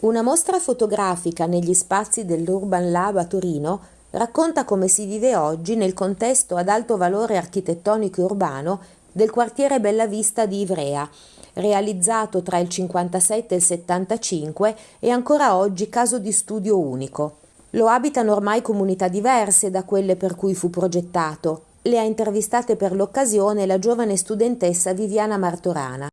Una mostra fotografica negli spazi dell'Urban Lab a Torino racconta come si vive oggi nel contesto ad alto valore architettonico e urbano del quartiere Bellavista di Ivrea, realizzato tra il 57 e il 75 e ancora oggi caso di studio unico. Lo abitano ormai comunità diverse da quelle per cui fu progettato. Le ha intervistate per l'occasione la giovane studentessa Viviana Martorana.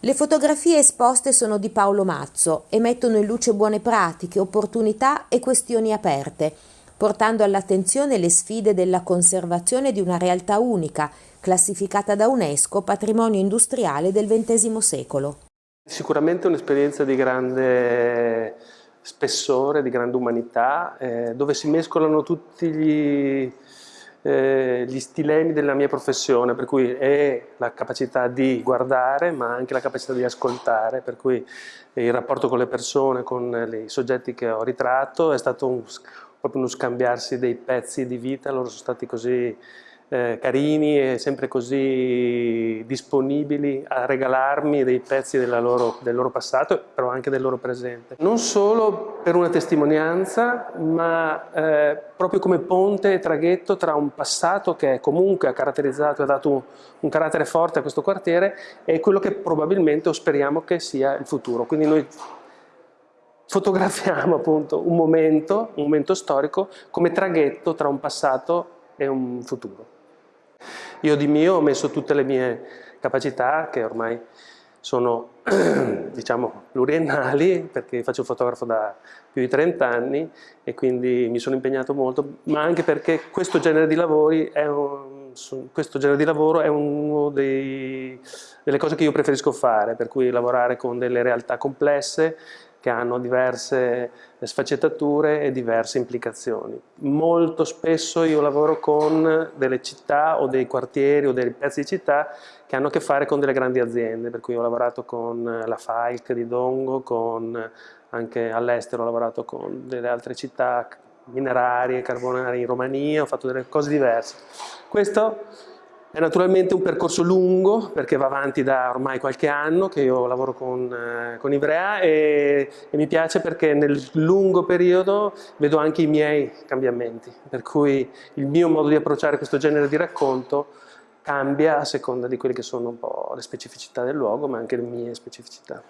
Le fotografie esposte sono di Paolo Mazzo e mettono in luce buone pratiche, opportunità e questioni aperte, portando all'attenzione le sfide della conservazione di una realtà unica, classificata da UNESCO patrimonio industriale del XX secolo. Sicuramente un'esperienza di grande spessore, di grande umanità, eh, dove si mescolano tutti gli eh, gli stilemi della mia professione, per cui è la capacità di guardare ma anche la capacità di ascoltare, per cui il rapporto con le persone, con i soggetti che ho ritratto è stato un, proprio uno scambiarsi dei pezzi di vita, loro sono stati così eh, carini e sempre così disponibili a regalarmi dei pezzi loro, del loro passato, però anche del loro presente. Non solo per una testimonianza, ma eh, proprio come ponte e traghetto tra un passato che comunque ha caratterizzato e ha dato un, un carattere forte a questo quartiere e quello che probabilmente o speriamo che sia il futuro. Quindi noi fotografiamo appunto un momento, un momento storico come traghetto tra un passato e un futuro. Io di mio ho messo tutte le mie capacità che ormai sono diciamo pluriennali perché faccio fotografo da più di 30 anni e quindi mi sono impegnato molto ma anche perché questo genere di un, questo genere di lavoro è una delle cose che io preferisco fare per cui lavorare con delle realtà complesse che hanno diverse sfaccettature e diverse implicazioni. Molto spesso io lavoro con delle città o dei quartieri o dei pezzi di città che hanno a che fare con delle grandi aziende, per cui ho lavorato con la Falk di Dongo, con, anche all'estero ho lavorato con delle altre città minerarie, carbonari in Romania, ho fatto delle cose diverse. Questo è naturalmente un percorso lungo perché va avanti da ormai qualche anno che io lavoro con, eh, con Ivrea e, e, mi piace perché nel lungo periodo vedo anche i miei cambiamenti, per cui il mio modo di approcciare questo genere di racconto cambia a seconda di quelle che sono un po' le specificità del luogo ma anche le mie specificità.